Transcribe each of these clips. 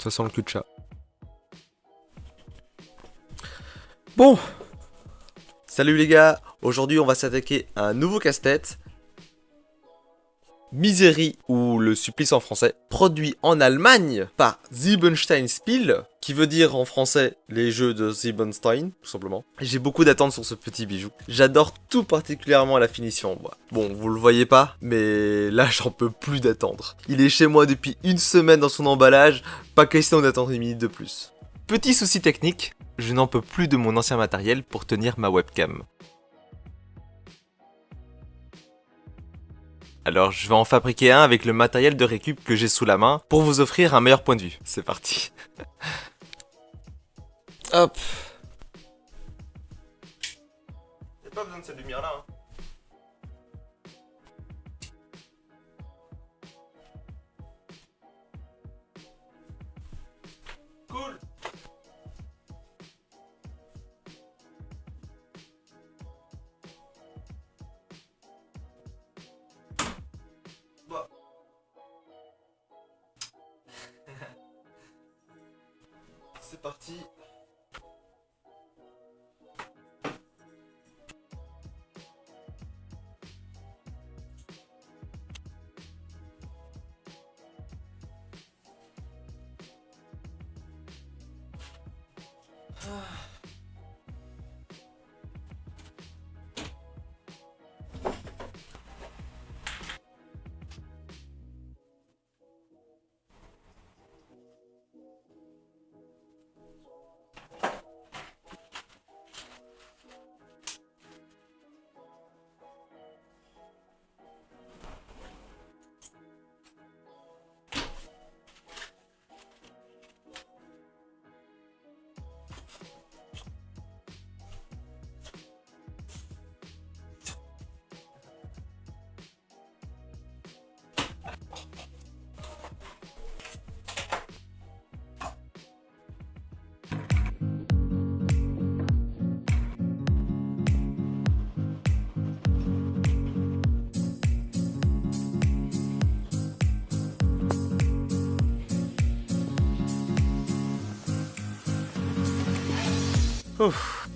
Ça sent le cul de chat. Bon Salut les gars Aujourd'hui on va s'attaquer à un nouveau casse-tête. Misery, ou le supplice en français, produit en Allemagne par Siebenstein Spiel, qui veut dire en français les jeux de Siebenstein, tout simplement. J'ai beaucoup d'attentes sur ce petit bijou. J'adore tout particulièrement la finition. Bon, vous le voyez pas, mais là j'en peux plus d'attendre. Il est chez moi depuis une semaine dans son emballage, pas question d'attendre une minute de plus. Petit souci technique, je n'en peux plus de mon ancien matériel pour tenir ma webcam. Alors je vais en fabriquer un avec le matériel de récup que j'ai sous la main pour vous offrir un meilleur point de vue. C'est parti. Hop. Y'a pas besoin de cette lumière là. Hein. Parti.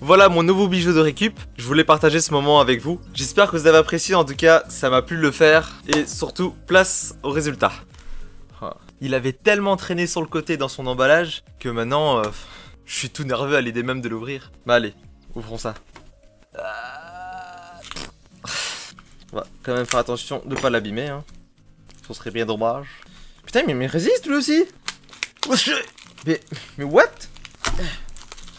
Voilà mon nouveau bijou de récup, je voulais partager ce moment avec vous. J'espère que vous avez apprécié, en tout cas ça m'a plu de le faire. Et surtout, place au résultat. Ah. Il avait tellement traîné sur le côté dans son emballage que maintenant, euh, je suis tout nerveux à l'idée même de l'ouvrir. Bah allez, ouvrons ça. On va quand même faire attention de pas l'abîmer. Hein. Ce serait bien dommage. Putain, mais il résiste lui aussi Mais, mais what?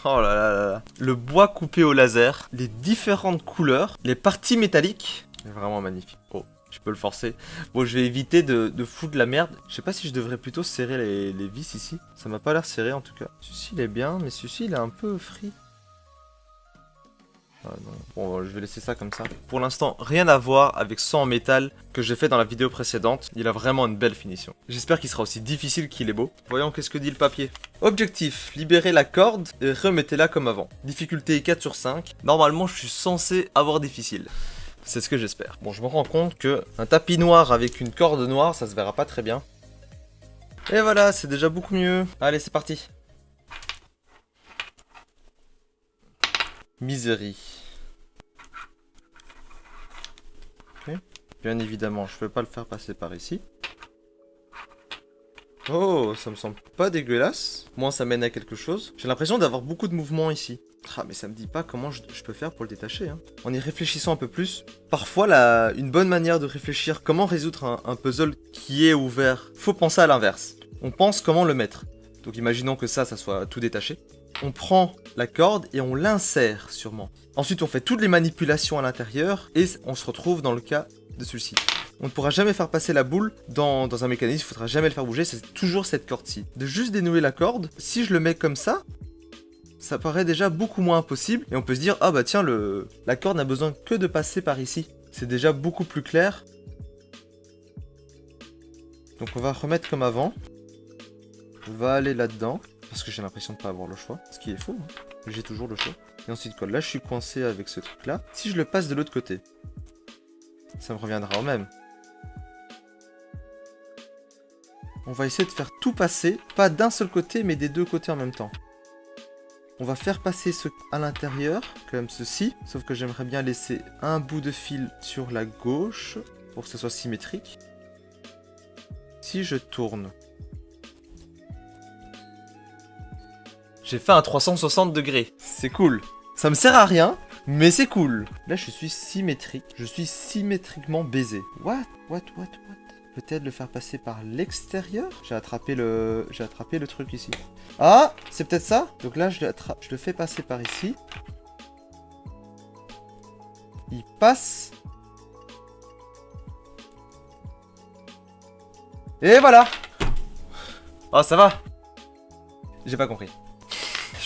Oh là là là Le bois coupé au laser, les différentes couleurs, les parties métalliques. Vraiment magnifique. Oh, je peux le forcer. Bon, je vais éviter de, foutre de la merde. Je sais pas si je devrais plutôt serrer les, vis ici. Ça m'a pas l'air serré en tout cas. Celui-ci il est bien, mais celui-ci il est un peu free. Ah, bon, je vais laisser ça comme ça. Pour l'instant, rien à voir avec ce en métal que j'ai fait dans la vidéo précédente. Il a vraiment une belle finition. J'espère qu'il sera aussi difficile qu'il est beau. Voyons qu'est-ce que dit le papier? Objectif, libérer la corde et remettez-la comme avant. Difficulté 4 sur 5. Normalement, je suis censé avoir difficile. C'est ce que j'espère. Bon, je me rends compte que un tapis noir avec une corde noire, ça se verra pas très bien. Et voilà, c'est déjà beaucoup mieux. Allez, c'est parti. Misery. Bien évidemment, je peux pas le faire passer par ici. Oh, ça me semble pas dégueulasse. Moins ça mène à quelque chose. J'ai l'impression d'avoir beaucoup de mouvements ici. Ah, mais ça me dit pas comment je, peux faire pour le détacher. Hein. En y réfléchissant un peu plus, parfois une bonne manière de réfléchir comment résoudre un, un puzzle qui est ouvert, faut penser à l'inverse. On pense comment le mettre. Donc imaginons que ça, ça soit tout détaché on prend la corde et on l'insère sûrement. Ensuite, on fait toutes les manipulations à l'intérieur et on se retrouve dans le cas de celui-ci. On ne pourra jamais faire passer la boule dans, un mécanisme, il faudra jamais le faire bouger, c'est toujours cette corde-ci. De juste dénouer la corde, si je le mets comme ça, ça paraît déjà beaucoup moins impossible, et on peut se dire, ah bah tiens, la corde n'a besoin que de passer par ici. C'est déjà beaucoup plus clair. Donc on va remettre comme avant. On va aller là-dedans. Parce que j'ai l'impression de pas avoir le choix. Ce qui est faux. Hein. J'ai toujours le choix. Et ensuite quoi Là je suis coincé avec ce truc là. Si je le passe de l'autre côté, ça me reviendra au même. On va essayer de faire tout passer, pas d'un seul côté, mais des deux côtés en même temps. On va faire passer ce à l'intérieur, comme ceci. Sauf que j'aimerais bien laisser un bout de fil sur la gauche, pour que ce soit symétrique. Si je tourne... J'ai fait un 360 degrés. C'est cool. Ça me sert à rien, mais c'est cool. Là, je suis symétrique. Je suis symétriquement baisé. What? What What What? Peut-être le faire passer par l'extérieur? J'ai attrapé le... J'ai attrapé le truc ici. Ah C'est peut-être ça? Donc là, je le, je le fais passer par ici. Il passe. Et voilà Oh, ça va J'ai pas compris.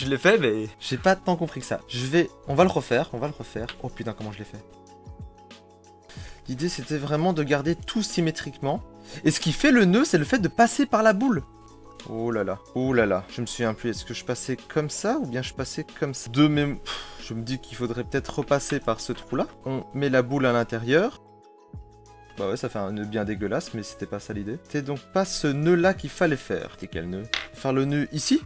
Je l'ai fait, mais j'ai pas tant compris que ça. Je vais... On va le refaire, on va le refaire. Oh putain, comment je l'ai fait. L'idée, c'était vraiment de garder tout symétriquement. Et ce qui fait le nœud, c'est le fait de passer par la boule. Oh là là, oh là là, je me souviens plus, est-ce que je passais comme ça ou bien je passais comme ça? De même, je me dis qu'il faudrait peut-être repasser par ce trou-là. On met la boule à l'intérieur. Bah ouais, ça fait un nœud bien dégueulasse, mais c'était pas ça l'idée. C'était donc pas ce nœud-là qu'il fallait faire. C'était quel nœud? Faire le nœud ici?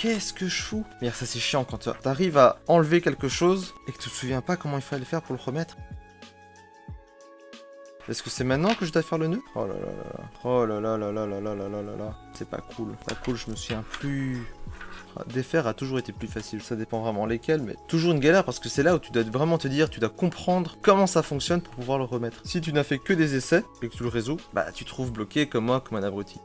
Qu'est-ce que je fous Merde, ça c'est chiant quand t'arrives à enlever quelque chose et que tu te souviens pas comment il fallait faire pour le remettre. Est-ce que c'est maintenant que je dois faire le nœud? Oh là là là Oh là là là là là là là là là là C'est pas cool. Pas cool, je me souviens plus... Défaire a toujours été plus facile, ça dépend vraiment lesquels, mais toujours une galère parce que c'est là où tu dois vraiment te dire, tu dois comprendre comment ça fonctionne pour pouvoir le remettre. Si tu n'as fait que des essais et que tu le résous, bah tu te trouves bloqué comme moi, comme un abruti.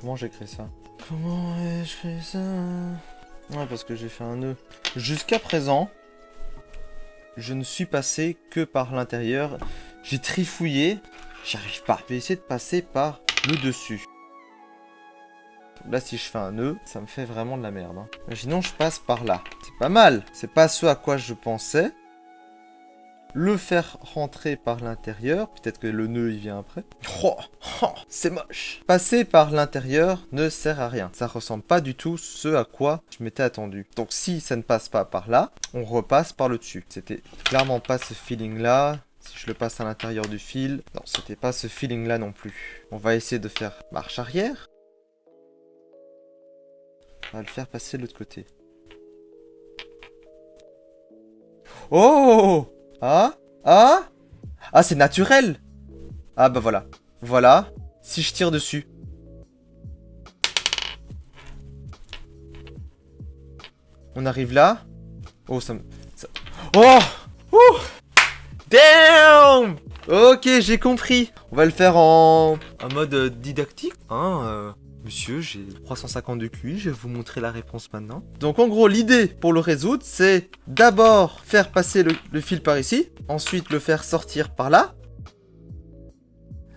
Comment j'ai créé ça Comment ai-je créé ça Ouais, parce que j'ai fait un nœud. Jusqu'à présent, je ne suis passé que par l'intérieur. J'ai trifouillé, j'y arrive pas. Je vais essayer de passer par le dessus. Là, si je fais un nœud, ça me fait vraiment de la merde. Hein. Imaginons, je passe par là. C'est pas mal. C'est pas ce à quoi je pensais le faire rentrer par l'intérieur, peut-être que le nœud il vient après. Oh, oh, c'est moche. Passer par l'intérieur ne sert à rien. Ça ressemble pas du tout ce à quoi je m'étais attendu. Donc si ça ne passe pas par là, on repasse par le dessus. C'était clairement pas ce feeling là. Si je le passe à l'intérieur du fil, non, c'était pas ce feeling là non plus. On va essayer de faire marche arrière. On va le faire passer de l'autre côté. Oh ah? Ah? Ah, c'est naturel Ah, bah voilà. Voilà. Si je tire dessus. On arrive là. Oh, ça me... Oh Ouh Damn Ok, j'ai compris. On va le faire en, en mode euh, didactique. Hein, euh... Monsieur, j'ai 350 de QI, je vais vous montrer la réponse maintenant. Donc en gros, l'idée pour le résoudre, c'est d'abord faire passer le, fil par ici, ensuite le faire sortir par là.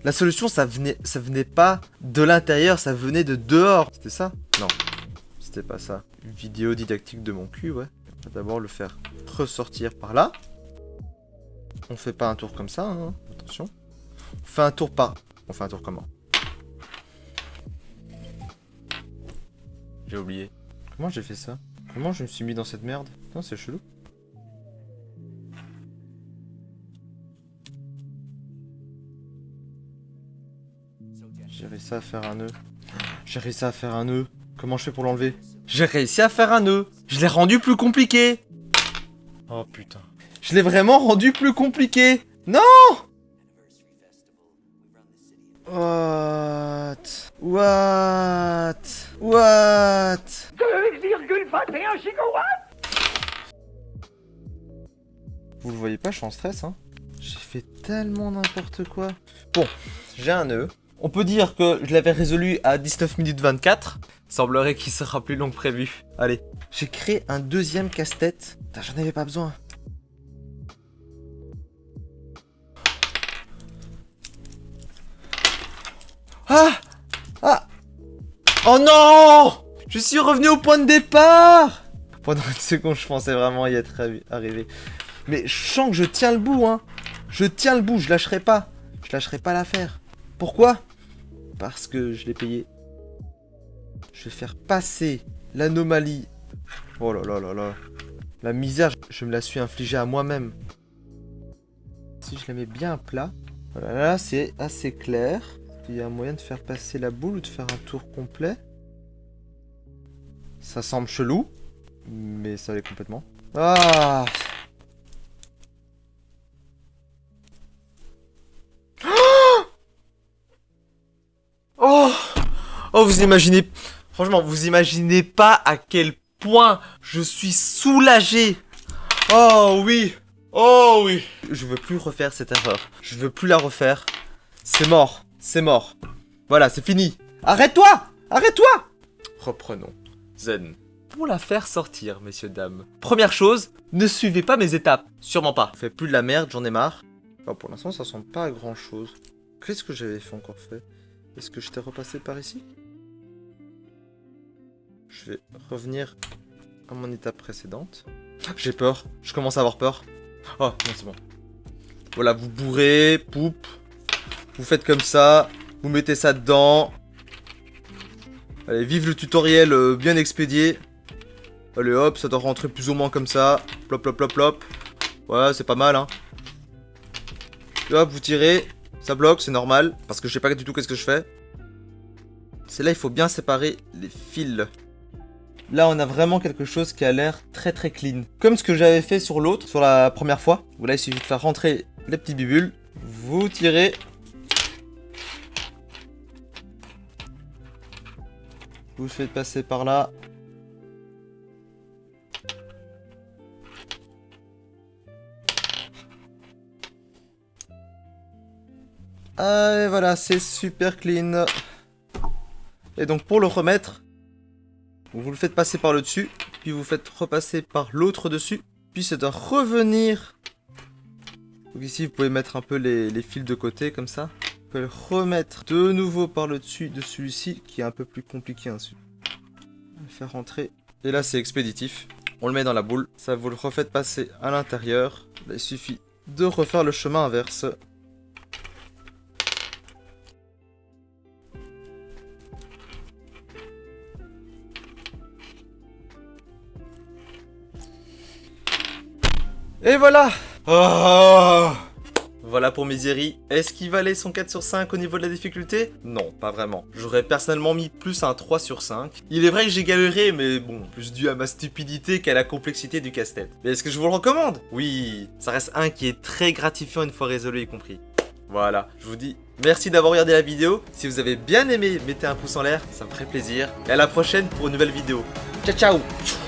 La solution, ça venait, ça venait pas de l'intérieur, ça venait de dehors. C'était ça? Non, c'était pas ça. vidéo didactique de mon cul, ouais. D'abord le faire ressortir par là. On fait pas un tour comme ça, hein. attention. On fait un tour par... On fait un tour comment? J'ai oublié. Comment j'ai fait ça? Comment je me suis mis dans cette merde? Non, c'est chelou. J'ai réussi à faire un nœud. J'ai réussi à faire un nœud. Comment je fais pour l'enlever? J'ai réussi à faire un nœud. Je l'ai rendu plus compliqué. Oh putain. Je l'ai vraiment rendu plus compliqué. Non What What What 2,21 gigawatts Vous le voyez pas, je suis en stress, hein J'ai fait tellement n'importe quoi. Bon, j'ai un nœud. On peut dire que je l'avais résolu à 19 minutes 24. Semblerait qu'il sera plus long que prévu. Allez, j'ai créé un deuxième casse-tête. J'en avais pas besoin. Ah Ah Oh non Je suis revenu au point de départ Pendant une seconde, je pensais vraiment y être arrivé. Mais je sens que je tiens le bout, hein. Je tiens le bout, je lâcherai pas. Je lâcherai pas l'affaire. Pourquoi? Parce que je l'ai payé. Je vais faire passer l'anomalie. Oh là là là là. La misère, je me la suis infligée à moi-même. Si je la mets bien à plat. Voilà, là c'est assez clair. Il y a un moyen de faire passer la boule ou de faire un tour complet? Ça semble chelou, mais ça l'est complètement. Ah Oh Oh, vous imaginez... Franchement, vous imaginez pas à quel point je suis soulagé Oh oui Oh oui Je veux plus refaire cette erreur. Je veux plus la refaire. C'est mort. C'est mort. Voilà, c'est fini. Arrête-toi Arrête-toi Reprenons. Zen. Pour la faire sortir, messieurs, dames. Première chose, ne suivez pas mes étapes. Sûrement pas. Fais plus de la merde, j'en ai marre. pour l'instant, ça ressemble pas à grand chose. Qu'est-ce que j'avais fait encore fait? Est-ce que je t'ai repassé par ici? Je vais revenir à mon étape précédente. J'ai peur. Je commence à avoir peur. Oh, non, c'est bon. Voilà, vous bourrez, poupe. Vous faites comme ça. Vous mettez ça dedans. Allez, vive le tutoriel euh, bien expédié. Allez hop, ça doit rentrer plus ou moins comme ça. Plop, plop, plop, plop. Ouais, c'est pas mal, hein. hop, vous tirez. Ça bloque, c'est normal. Parce que je sais pas du tout qu'est-ce que je fais. C'est là, il faut bien séparer les fils. Là, on a vraiment quelque chose qui a l'air très très clean. Comme ce que j'avais fait sur l'autre, sur la première fois. Voilà, il suffit de faire rentrer les petits bibules. Vous tirez. Vous faites passer par là. Ah, et voilà, c'est super clean. Et donc pour le remettre, vous le faites passer par le dessus, puis vous faites repasser par l'autre dessus, puis c'est de revenir. Donc ici, vous pouvez mettre un peu les, fils de côté, comme ça. Pouvez le remettre de nouveau par le dessus de celui-ci, qui est un peu plus compliqué ensuite. Le faire rentrer. Et là, c'est expéditif. On le met dans la boule. Ça, vous le refaites passer à l'intérieur. Il suffit de refaire le chemin inverse. Et voilà oh Voilà pour Misery. Est-ce qu'il valait son 4 sur 5 au niveau de la difficulté? Non, pas vraiment. J'aurais personnellement mis plus un 3 sur 5. Il est vrai que j'ai galéré, mais bon, plus dû à ma stupidité qu'à la complexité du casse-tête. Mais est-ce que je vous le recommande? Oui, ça reste un qui est très gratifiant une fois résolu y compris. Voilà, je vous dis merci d'avoir regardé la vidéo. Si vous avez bien aimé, mettez un pouce en l'air, ça me ferait plaisir. Et à la prochaine pour une nouvelle vidéo. Ciao ciao